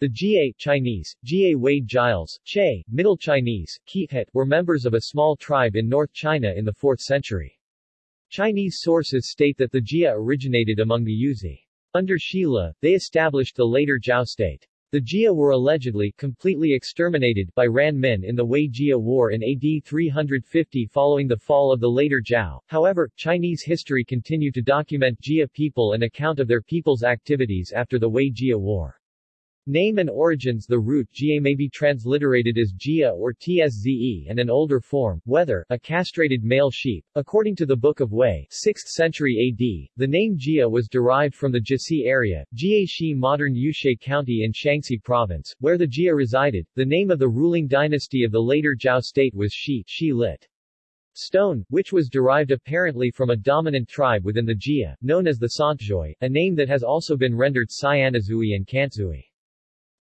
The Jie Chinese, Jie Wade Giles, Che, Middle Chinese, Kihet, were members of a small tribe in North China in the 4th century. Chinese sources state that the Jia originated among the Yuezhi. Under Shi Le, they established the later Zhao state. The Jia were allegedly completely exterminated by Ran Min in the Wei Jia War in AD 350 following the fall of the later Zhao. However, Chinese history continue to document Jia people and account of their people's activities after the Wei Jia War. Name and origins The root Jie may be transliterated as Jia or Tsze and an older form, whether, a castrated male sheep. According to the Book of Wei 6th century AD, the name Jia was derived from the Jisi area, Jieshi modern Yushe County in Shaanxi province, where the Jia resided. The name of the ruling dynasty of the later Zhao state was Shi, Shi lit. Stone, which was derived apparently from a dominant tribe within the Jia, known as the Santzhui, a name that has also been rendered Cyanazui and Kantzui.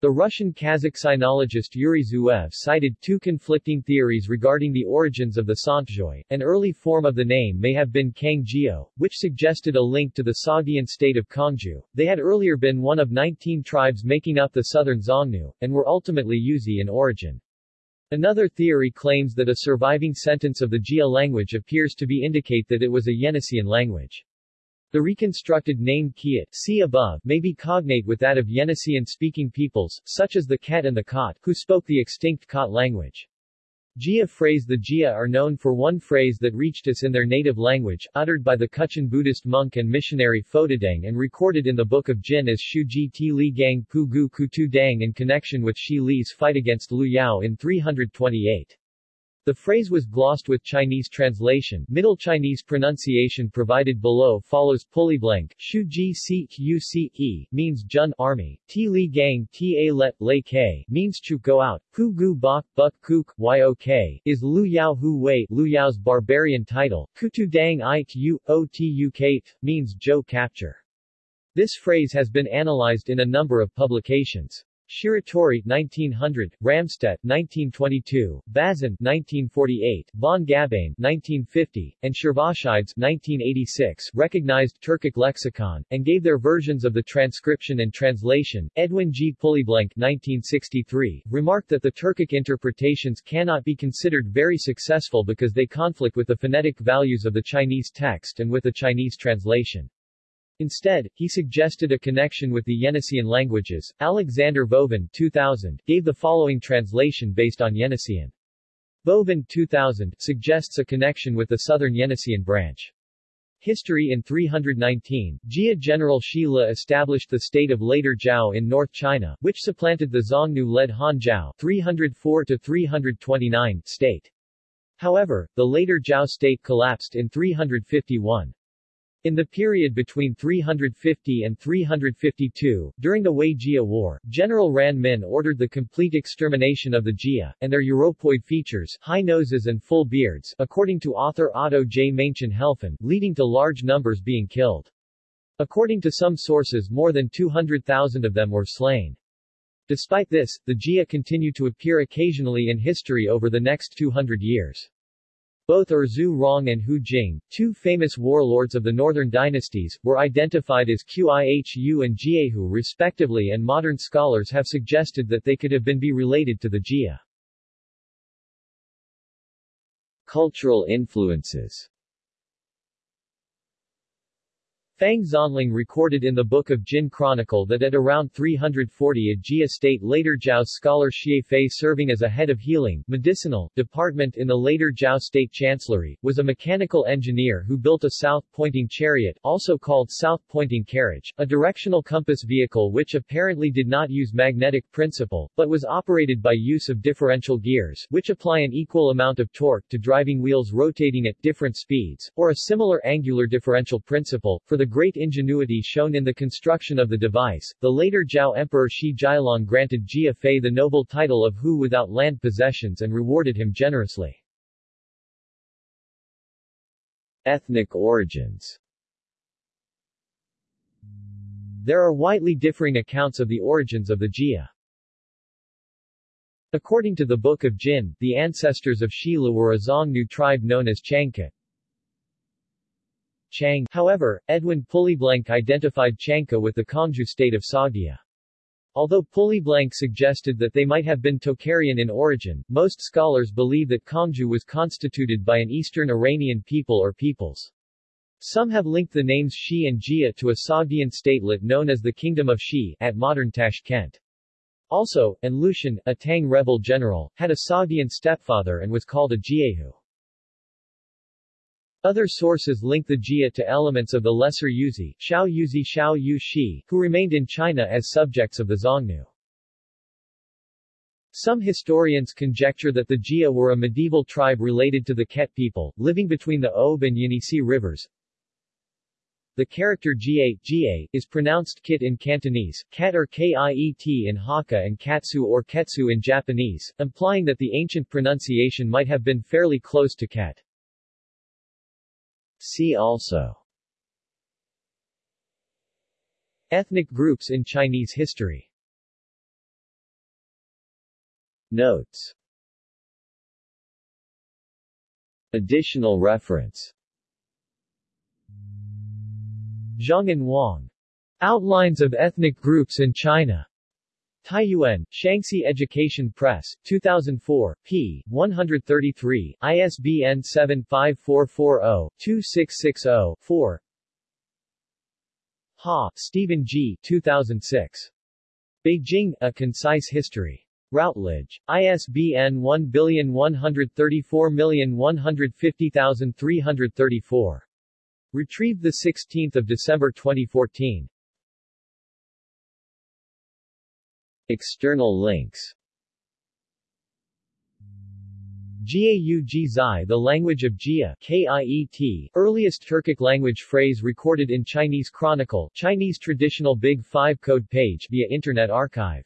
The Russian Kazakh sinologist Yuri Zuev cited two conflicting theories regarding the origins of the Santzhui. An early form of the name may have been Kangjio, which suggested a link to the Sogdian state of Kongju. They had earlier been one of 19 tribes making up the southern Xiongnu, and were ultimately Yuezhi in origin. Another theory claims that a surviving sentence of the Jia language appears to be indicate that it was a Yeniseian language. The reconstructed name Kiat see above may be cognate with that of Yeniseian-speaking peoples, such as the Ket and the Kot, who spoke the extinct Kot language. Jia phrase The Jia are known for one phrase that reached us in their native language, uttered by the Kutchin Buddhist monk and missionary Fotudeng and recorded in the Book of Jin as Shu Ji Ti Li Gang Pu Gu Kutu Dang in connection with Shi Li's fight against Lu Yao in 328. The phrase was glossed with Chinese translation. Middle Chinese pronunciation provided below follows Pulleyblank, Shu Ji Si E, means Jun army, Ti Li Gang Ta Let Lei K, means Chu go out, Pu Gu Bok Buk Kuk Yok, is Lu Yao Hu Wei, Lu Yao's barbarian title, Kutu Dang I Tu means Zhou capture. This phrase has been analyzed in a number of publications. Shiratori 1900, Ramstedt 1922, Bazin 1948, Von Gabain 1950, and Shervashidze 1986 recognized Turkic lexicon, and gave their versions of the transcription and translation. Edwin G. Pulleyblank 1963, remarked that the Turkic interpretations cannot be considered very successful because they conflict with the phonetic values of the Chinese text and with the Chinese translation. Instead, he suggested a connection with the Yeniseian languages. Alexander Vovin 2000, gave the following translation based on Yeniseian. Vovin 2000 suggests a connection with the southern Yeniseian branch. History in 319, Jia General Shi Le established the state of later Zhao in North China, which supplanted the Xiongnu-led Han Zhao 304-329 state. However, the later Zhao state collapsed in 351. In the period between 350 and 352, during the Wei Jia War, General Ran Min ordered the complete extermination of the Jia, and their Europoid features high noses and full beards, according to author Otto J. Maenchen Helfen, leading to large numbers being killed. According to some sources more than 200,000 of them were slain. Despite this, the Jia continue to appear occasionally in history over the next 200 years. Both Zhu Rong and Hou Jing, two famous warlords of the northern dynasties, were identified as Qihu and Jiehu respectively and modern scholars have suggested that they could have been be related to the Jia. Cultural influences Fang Xuanling recorded in the Book of Jin Chronicle that at around 340 a Jia state later Zhao's scholar Xie Fei serving as a head of healing, medicinal, department in the later Zhao state chancellery, was a mechanical engineer who built a south-pointing chariot, also called south-pointing carriage, a directional compass vehicle which apparently did not use magnetic principle, but was operated by use of differential gears, which apply an equal amount of torque to driving wheels rotating at different speeds, or a similar angular differential principle, for the great ingenuity shown in the construction of the device, the later Zhao Emperor Shi Jilong granted Jia Fei the noble title of Hu without land possessions and rewarded him generously. Ethnic origins There are widely differing accounts of the origins of the Jia. According to the Book of Jin, the ancestors of Shi Le were a Xiongnu tribe known as Changkat. Chang. However, Edwin Pulleyblank identified Changka with the Kongju state of Sogdia. Although Pulleyblank suggested that they might have been Tocharian in origin, most scholars believe that Kongju was constituted by an Eastern Iranian people or peoples. Some have linked the names Shi and Jia to a Sogdian statelet known as the Kingdom of Shi at modern Tashkent. Also, An Lushan, a Tang rebel general, had a Sogdian stepfather and was called a Jiehu. Other sources link the Jia to elements of the Lesser Yuezhi, Xiao Yuezhi Xiao Yu Shi, who remained in China as subjects of the Xiongnu. Some historians conjecture that the Jia were a medieval tribe related to the Ket people, living between the Ob and Yenisei rivers. The character Jia, Ga is pronounced kit in Cantonese, kat or kiet in Hakka and katsu or ketsu in Japanese, implying that the ancient pronunciation might have been fairly close to ket. See also Ethnic groups in Chinese history Notes Additional reference Zhang and Wang. Outlines of Ethnic Groups in China. Taiyuan, Shaanxi Education Press, 2004, p. 133, ISBN 7544-2660-4 Ha, Stephen G. 2006. Beijing, A Concise History. Routledge. ISBN 1134150334. Retrieved 16 December 2014. External links. Jiau Jizai The language of Jia KIET, earliest Turkic language phrase recorded in Chinese Chronicle Chinese traditional Big 5 code page via Internet Archive